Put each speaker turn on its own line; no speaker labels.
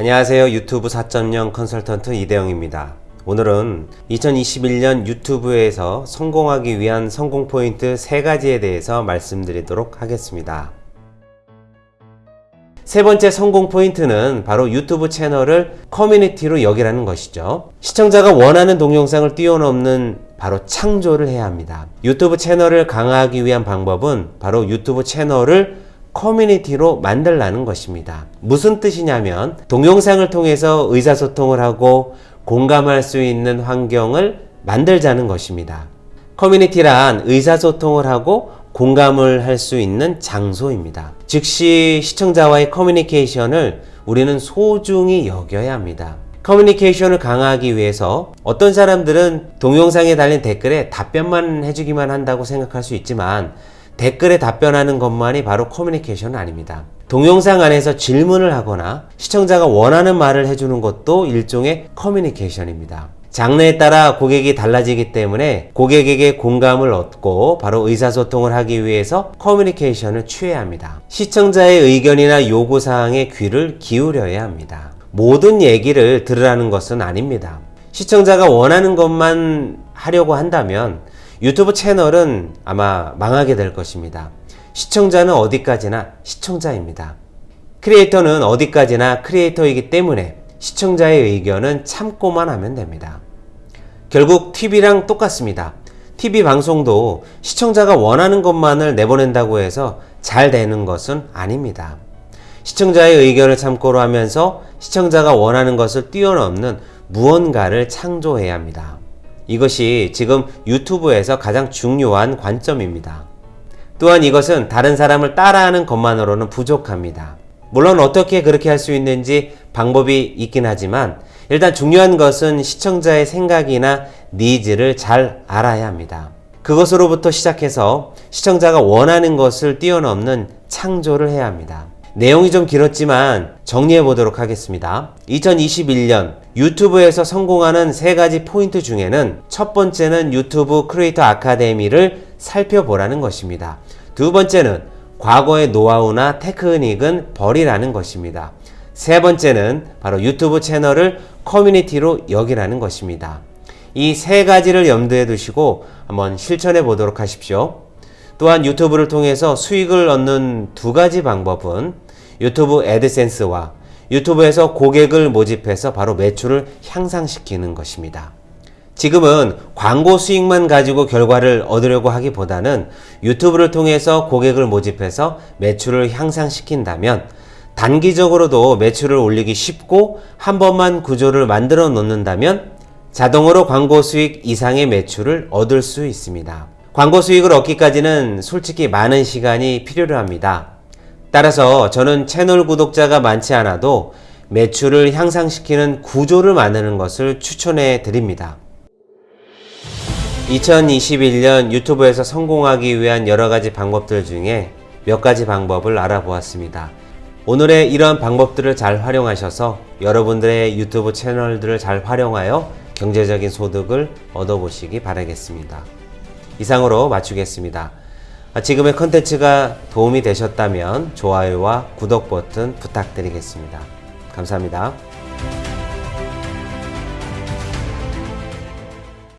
안녕하세요. 유튜브 4.0 컨설턴트 이대영입니다. 오늘은 2021년 유튜브에서 성공하기 위한 성공 포인트 3가지에 대해서 말씀드리도록 하겠습니다. 세 번째 성공 포인트는 바로 유튜브 채널을 커뮤니티로 여기라는 것이죠. 시청자가 원하는 동영상을 뛰어넘는 바로 창조를 해야 합니다. 유튜브 채널을 강화하기 위한 방법은 바로 유튜브 채널을 커뮤니티로 만들라는 것입니다. 무슨 뜻이냐면 동영상을 통해서 의사소통을 하고 공감할 수 있는 환경을 만들자는 것입니다. 커뮤니티란 의사소통을 하고 공감을 할 수 있는 장소입니다. 즉시 시청자와의 커뮤니케이션을 우리는 소중히 여겨야 합니다. 커뮤니케이션을 강화하기 위해서 어떤 사람들은 동영상에 달린 댓글에 답변만 해주기만 한다고 생각할 수 있지만 댓글에 답변하는 것만이 바로 커뮤니케이션은 아닙니다. 동영상 안에서 질문을 하거나 시청자가 원하는 말을 해주는 것도 일종의 커뮤니케이션입니다. 장르에 따라 고객이 달라지기 때문에 고객에게 공감을 얻고 바로 의사소통을 하기 위해서 커뮤니케이션을 취해야 합니다. 시청자의 의견이나 요구사항에 귀를 기울여야 합니다. 모든 얘기를 들으라는 것은 아닙니다. 시청자가 원하는 것만 하려고 한다면 유튜브 채널은 아마 망하게 될 것입니다. 시청자는 어디까지나 시청자입니다. 크리에이터는 어디까지나 크리에이터이기 때문에 시청자의 의견은 참고만 하면 됩니다. 결국 TV랑 똑같습니다. TV 방송도 시청자가 원하는 것만을 내보낸다고 해서 잘 되는 것은 아닙니다. 시청자의 의견을 참고로 하면서 시청자가 원하는 것을 뛰어넘는 무언가를 창조해야 합니다. 이것이 지금 유튜브에서 가장 중요한 관점입니다. 또한 이것은 다른 사람을 따라하는 것만으로는 부족합니다. 물론 어떻게 그렇게 할 수 있는지 방법이 있긴 하지만 일단 중요한 것은 시청자의 생각이나 니즈를 잘 알아야 합니다. 그것으로부터 시작해서 시청자가 원하는 것을 뛰어넘는 창조를 해야 합니다. 내용이 좀 길었지만 정리해 보도록 하겠습니다. 2021년 유튜브에서 성공하는 세 가지 포인트 중에는 첫 번째는 유튜브 크리에이터 아카데미를 살펴보라는 것입니다. 두 번째는 과거의 노하우나 테크닉은 버리라는 것입니다. 세 번째는 바로 유튜브 채널을 커뮤니티로 여기라는 것입니다. 이 세 가지를 염두에 두시고 한번 실천해 보도록 하십시오. 또한 유튜브를 통해서 수익을 얻는 두 가지 방법은 유튜브 애드센스와 유튜브에서 고객을 모집해서 바로 매출을 향상시키는 것입니다. 지금은 광고 수익만 가지고 결과를 얻으려고 하기보다는 유튜브를 통해서 고객을 모집해서 매출을 향상시킨다면 단기적으로도 매출을 올리기 쉽고 한 번만 구조를 만들어 놓는다면 자동으로 광고 수익 이상의 매출을 얻을 수 있습니다. 광고 수익을 얻기까지는 솔직히 많은 시간이 필요로 합니다. 따라서 저는 채널 구독자가 많지 않아도 매출을 향상시키는 구조를 만드는 것을 추천해 드립니다. 2021년 유튜브에서 성공하기 위한 여러 가지 방법들 중에 몇 가지 방법을 알아보았습니다. 오늘의 이러한 방법들을 잘 활용하셔서 여러분들의 유튜브 채널들을 잘 활용하여 경제적인 소득을 얻어보시기 바라겠습니다. 이상으로 마치겠습니다. 지금의 컨텐츠가 도움이 되셨다면 좋아요와 구독 버튼 부탁드리겠습니다. 감사합니다.